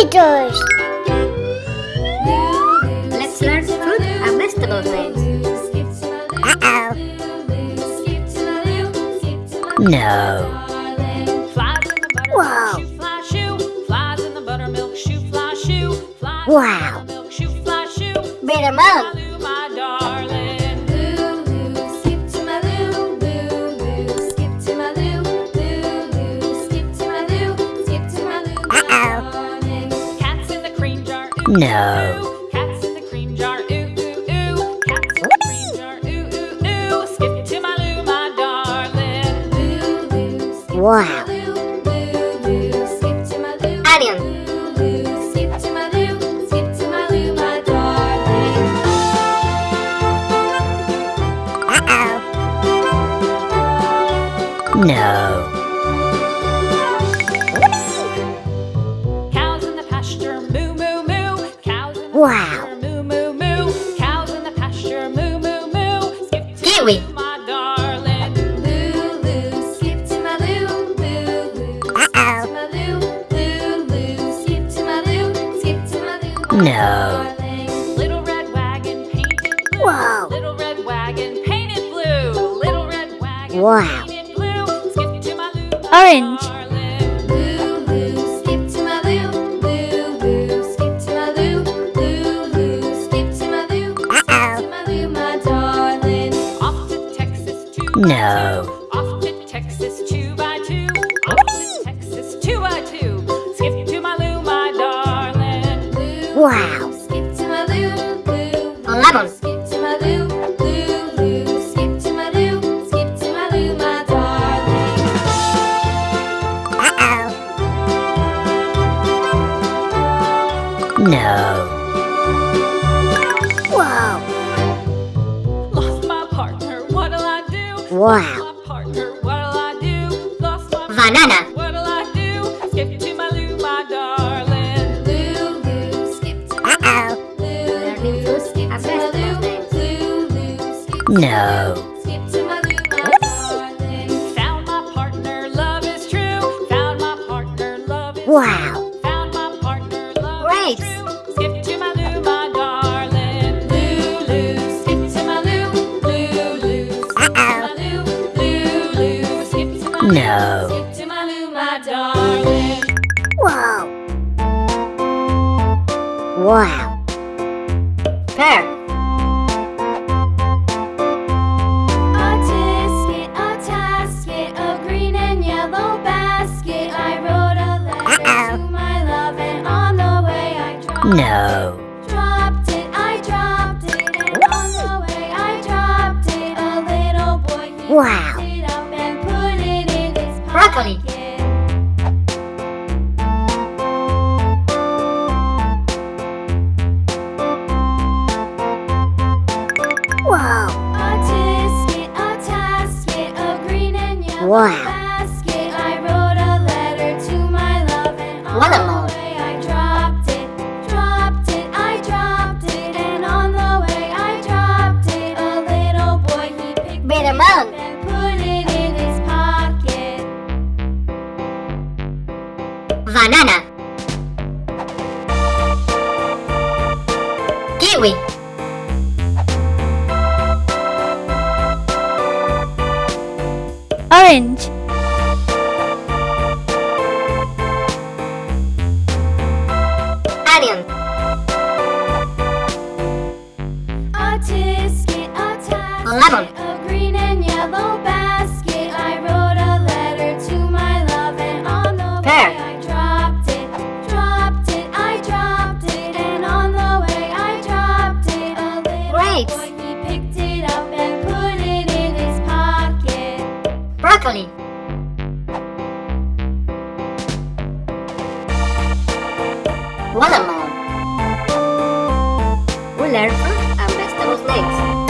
Peters. Let's learn fruit and vegetable names. Uh-oh. No. Flies in the buttermilk Wow. shoe, fly darling. Wow. Onion. Uh-oh. No. Cows in the pasture. Wow. Moo, moo, moo. Cows in the pasture. Moo, moo, moo. Skip to Kiwi. my Lou, my darling. Uh-oh. No. Little red wagon painted blue. Whoa. Little red wagon painted blue. Little red wagon Wow. painted blue. Skip to my my Orange. No. Off to Texas two by two. Off to Texas two by two. Skip to my Lou, my darling. Wow. My Banana. Do? Skip to my Lou, my darling. Uh-oh. Learning fruits and vegetable names. No. Found my partner, love is true. Found my partner, love is Wow. Found my partner, love Grapes. is true. The way I dropped No. Dropped it, I dropped it, and on the way I dropped it. A little boy Wow. And yellow Wow. basket. I wrote a Banana. Kiwi. Orange. Onion. A tisket, a tasket, Lemon. a green and yellow Watermelon. We learn fruit and vegetables names.